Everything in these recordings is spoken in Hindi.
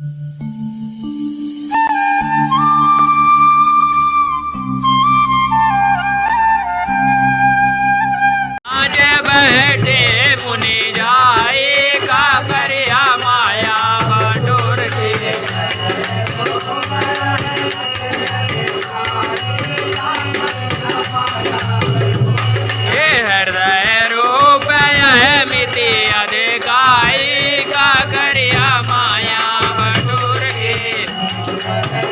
Mm-hmm.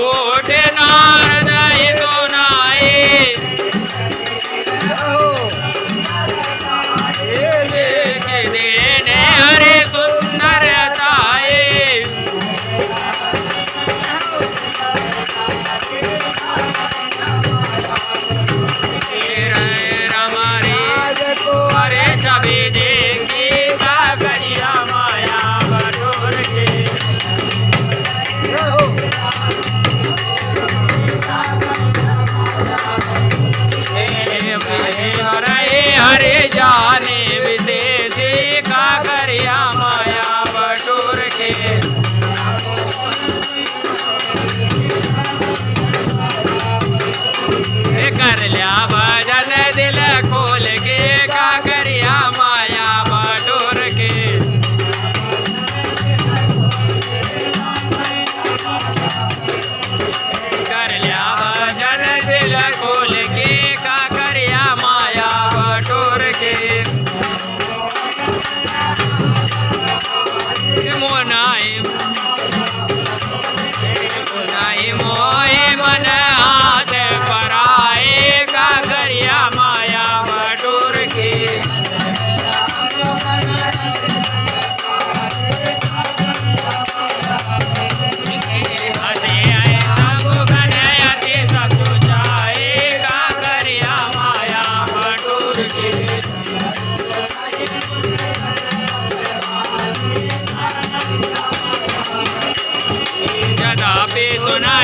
கோடே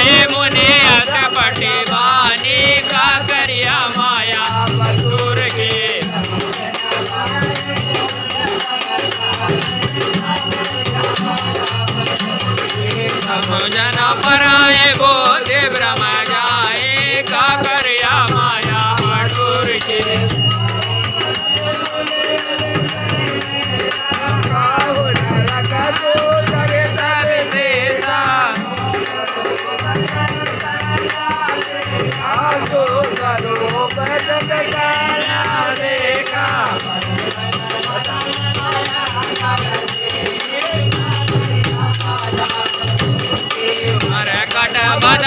माये मुने अटपटे बानी का माया। मसूर के भोजन पराए बोध ब्रह्म जाए का करिया माया। मसूर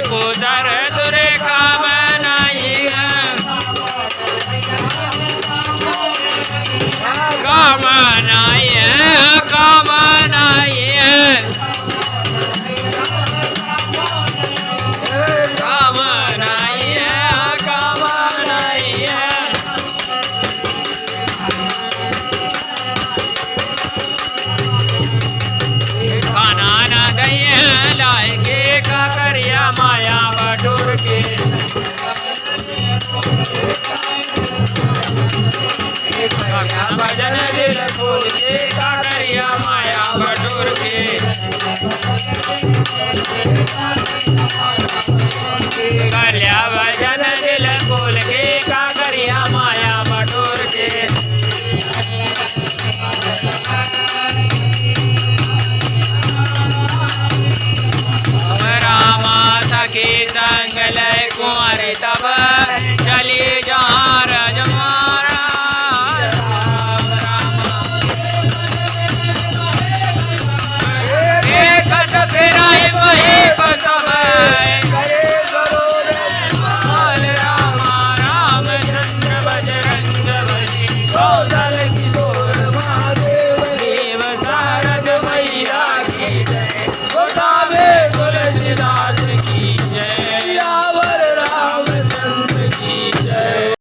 पुदर दुरेखा बनाई है। बनाई है? भजन दिल के कादरिया माया बटोर के कल्या भजन दिल फूल के कादरिया माया बटोर के। ah da